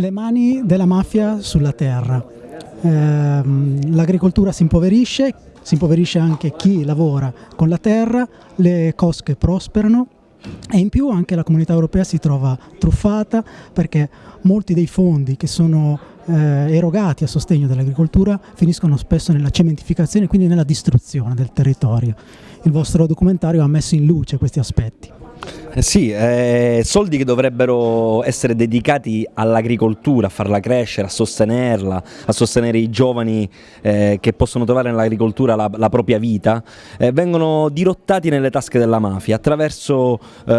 Le mani della mafia sulla terra. Eh, l'agricoltura si impoverisce, si impoverisce anche chi lavora con la terra, le cosche prosperano e in più anche la comunità europea si trova truffata perché molti dei fondi che sono eh, erogati a sostegno dell'agricoltura finiscono spesso nella cementificazione e quindi nella distruzione del territorio. Il vostro documentario ha messo in luce questi aspetti. Eh sì, eh, soldi che dovrebbero essere dedicati all'agricoltura, a farla crescere, a sostenerla, a sostenere i giovani eh, che possono trovare nell'agricoltura la, la, propria vita, eh, vengono dirottati nelle tasche della mafia attraverso eh,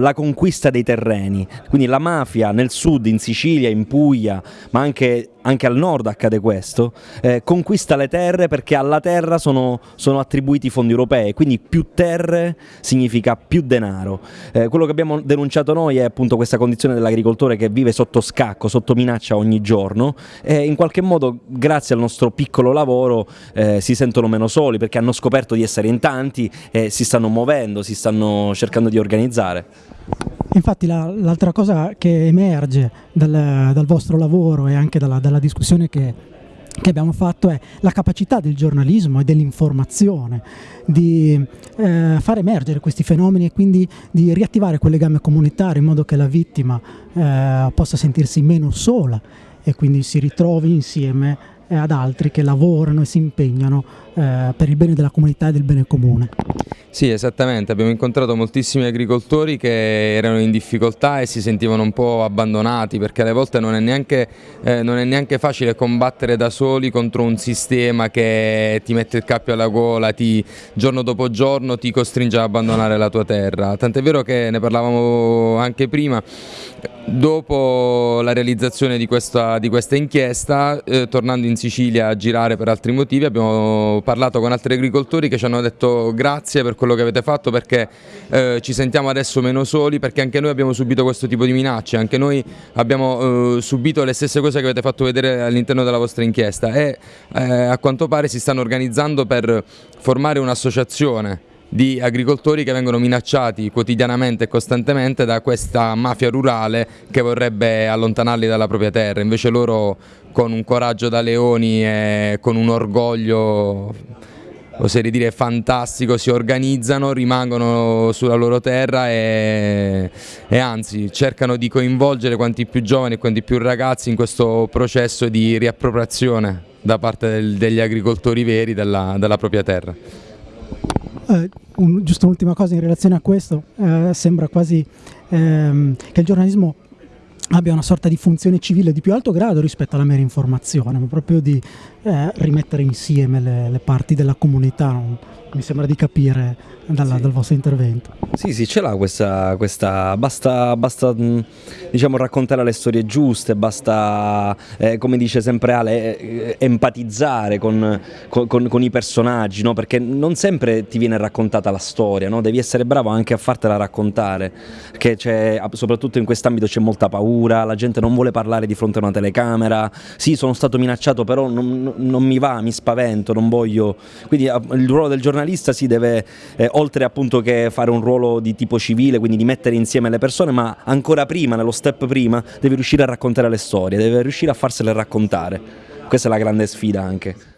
la conquista dei terreni. Quindi la mafia nel sud, in Sicilia, in Puglia, ma anche anche al nord accade questo, eh, conquista le terre perché alla terra sono, sono, attribuiti fondi europei, quindi più terre significa più denaro. Eh, quello che abbiamo denunciato noi è appunto questa condizione dell'agricoltore che vive sotto scacco, sotto minaccia ogni giorno e in qualche modo grazie al nostro piccolo lavoro eh, si sentono meno soli perché hanno scoperto di essere in tanti e si stanno muovendo, si stanno cercando di organizzare. Infatti l'altra la, cosa che emerge dal, dal, vostro lavoro e anche dalla, dalla discussione che, che, abbiamo fatto è la capacità del giornalismo e dell'informazione di eh, far emergere questi fenomeni e quindi di riattivare quel legame comunitario in modo che la vittima eh, possa sentirsi meno sola e quindi si ritrovi insieme ad altri che lavorano e si impegnano eh, per il bene della comunità e del bene comune. Sì, esattamente, abbiamo incontrato moltissimi agricoltori che erano in difficoltà e si sentivano un po' abbandonati perché alle volte non è neanche, eh, non è neanche facile combattere da soli contro un sistema che ti mette il cappio alla gola, ti, giorno dopo giorno ti costringe ad abbandonare la tua terra. Tant'è vero che ne parlavamo anche prima, dopo la realizzazione di questa, di questa inchiesta, eh, tornando in Sicilia a girare per altri motivi, abbiamo parlato con altri agricoltori che ci hanno detto grazie per quello che avete fatto perché eh, ci sentiamo adesso meno soli perché anche noi abbiamo subito questo tipo di minacce, anche noi abbiamo eh, subito le stesse cose che avete fatto vedere all'interno della vostra inchiesta e eh, a quanto pare si stanno organizzando per formare un'associazione di agricoltori che vengono minacciati quotidianamente e costantemente da questa mafia rurale che vorrebbe allontanarli dalla propria terra, invece loro con un coraggio da leoni e con un orgoglio oserei dire fantastico, si organizzano, rimangono sulla loro terra e, e, anzi cercano di coinvolgere quanti più giovani e quanti più ragazzi in questo processo di riappropriazione da parte del, degli agricoltori veri della, della propria terra. Eh, un, giusto un'ultima cosa in relazione a questo, eh, sembra quasi ehm, che il giornalismo abbia una sorta di funzione civile di più alto grado rispetto alla mera informazione, ma proprio di eh, rimettere insieme le, le, parti della comunità, mi sembra di capire dalla, sì. dal vostro intervento. Sì, sì, ce l'ha questa, questa, basta, basta diciamo, raccontare le storie giuste, basta, eh, come dice sempre Ale, eh, empatizzare con, con, con, i personaggi, no? perché non sempre ti viene raccontata la storia, no? devi essere bravo anche a fartela raccontare, perché soprattutto in quest'ambito c'è molta paura, la gente non vuole parlare di fronte a una telecamera, sì sono stato minacciato però non, non mi va, mi spavento, non voglio, quindi il ruolo del giornalista si deve eh, oltre appunto che fare un ruolo di tipo civile, quindi di mettere insieme le persone, ma ancora prima, nello step prima, deve riuscire a raccontare le storie, deve riuscire a farsele raccontare. Questa è la grande sfida anche.